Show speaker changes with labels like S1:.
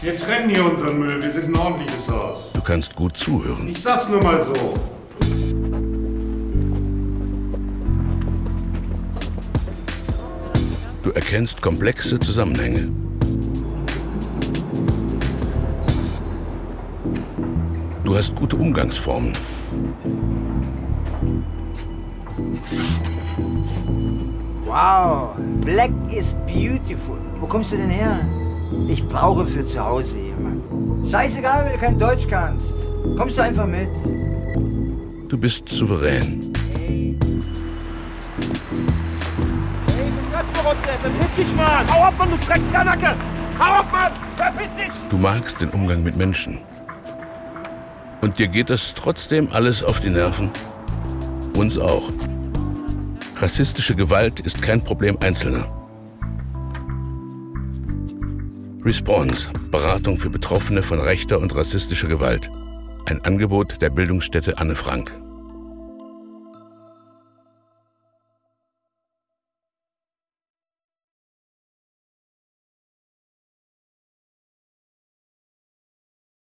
S1: Wir trennen hier unseren Müll. Wir sind ein ordentliches Haus.
S2: Du kannst gut zuhören.
S1: Ich sag's nur mal so.
S2: Du erkennst komplexe Zusammenhänge. Du hast gute Umgangsformen.
S3: Wow, Black is beautiful. Wo kommst du denn her? Ich brauche für zu Hause jemanden. Scheißegal, wenn du kein Deutsch kannst. Kommst du einfach mit?
S2: Du bist souverän.
S3: Hey.
S4: Verpiss dich, Mann! Hau ab, Mann, du Dreckskanacke! Hau ab, Mann! Verpiss dich!
S2: Du magst den Umgang mit Menschen. Und dir geht das trotzdem alles auf die Nerven? Uns auch. Rassistische Gewalt ist kein Problem Einzelner. Response, Beratung für Betroffene von rechter und rassistischer Gewalt. Ein Angebot der Bildungsstätte Anne Frank.